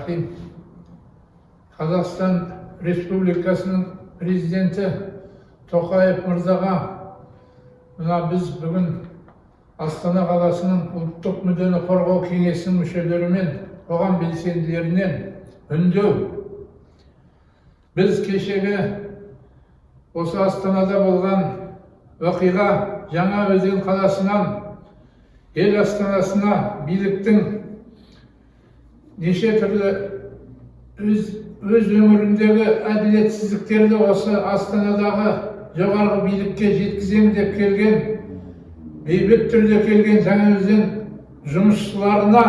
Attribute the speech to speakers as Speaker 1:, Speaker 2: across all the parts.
Speaker 1: рахим қазақстан республикасының президенті тоқаев мырзаға мына біз бүгін астана қаласының ұлттық мүддені қорғау кеңесінің мүшелері мен қоғам белсенділерінен үндеу біз кешегі осы астанада болған оқиға жаңа өзен қаласынан ел астанасына биліктің неше түрлі өз, өз өңіріндегі әділетсіздіктерді осы астанадағы жоғарғы билікке жеткіземін деп келген бейбіт түрде келген жаңаөзен жұмысшыларына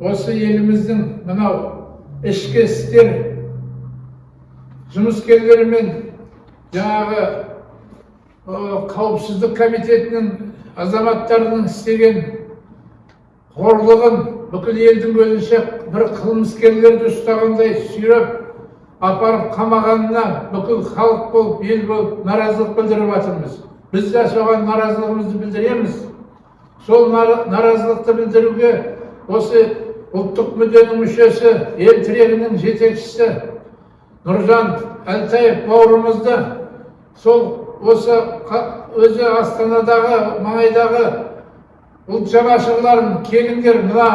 Speaker 1: осы еліміздің мынау ішкі істер жұмыскерлері мен жаңағы қауіпсіздік комитетінің азаматтарының істеген қорлығын бүкіл елдің көзінше бір қылмыскерлерді ұстағандай сүйреп апарып қамағанына бүкіл халық болып ел болып наразылық білдіріп жатырмыз. Біз де соған наразылығымызды білдіреміз. Сол нара- наразылықты білдіруге осы ұлттық мүдденің мүшесі ел тірегінің жетекшісі нұржан әлтаев бауырымызды сол осы өзі астанадағы маңайдағы ұлт жанашырларын келіңдер мына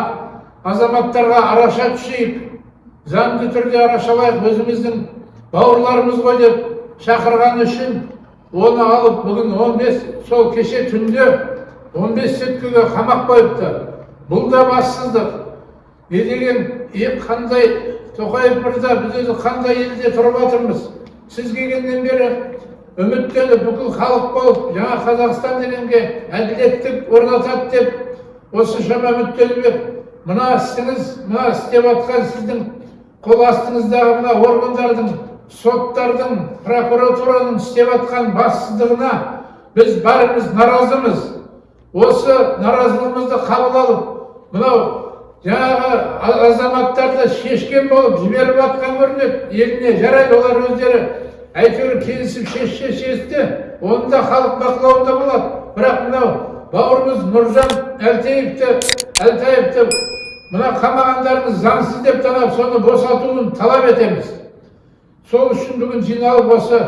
Speaker 1: азаматтарға араша түсейік заңды түрде арашалайық өзіміздің бауырларымыз ғой деп шақырғаны үшін оны алып бүгін 15 сол кеше түнде 15 суткіге қамап қойыпты. Бұл да бассыздық. Не деген қандай тоқаев мырза біз өзі қандай елде тұрып жатырмыз сіз келгеннен бері үміттеніп бүкіл халық болып жаңа қазақстан дегенге әділеттік орнатады деп осыншама үміттеніп мына ісіңіз мына істеп жатқан сіздің қол астыңыздағы мына органдардың соттардың прокуратураның істеп жатқан бассыздығына біз бәріміз наразымыз. Осы наразылығымызды қабыл алып мынау жаңағы азаматтарды шешкен болып жіберіп жатқан көрінеді. Еліне жарайды олар өздері әйтеуір келісіп шешсе шешті оны да халық бақылауында болады. Бірақ мынау бауырымыз нұржан әлтеевті әлтаевты мына қамағандарыңыз заңсыз деп танып соны босатуын талап етеміз. Сол үшін бүгін жиналып осы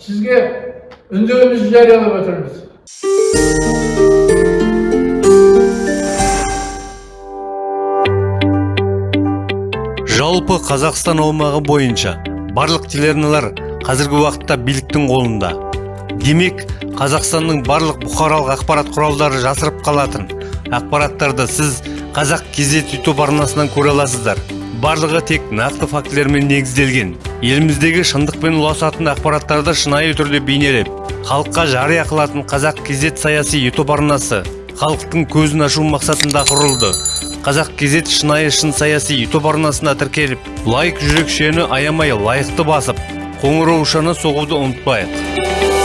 Speaker 1: сізге үндеуімізді жариялап отырмыз.
Speaker 2: Жалпы қазақстан аумағы бойынша барлық телеарналар қазіргі уақытта биліктің қолында. Демек қазақстанның барлық бұқаралық ақпарат құралдары жасырып қалатын ақпараттарды сіз қазақ кезет ютуб арнасынан көре аласыздар. Барлығы тек нақты фактілермен негізделген. Еліміздегі шындықпен ұласатын ақпараттарды шынайы түрде бейнелеп халыққа жария қылатын қазақ кезет саяси ютуб арнасы халықтың көзін ашу мақсатында құрылды. Қазақ кезет шынайы шын саяси ютуб арнасына тіркеліп лайк жүрекшені аямай лайықты басып қоңыраушаны соғуды ұмытпайық.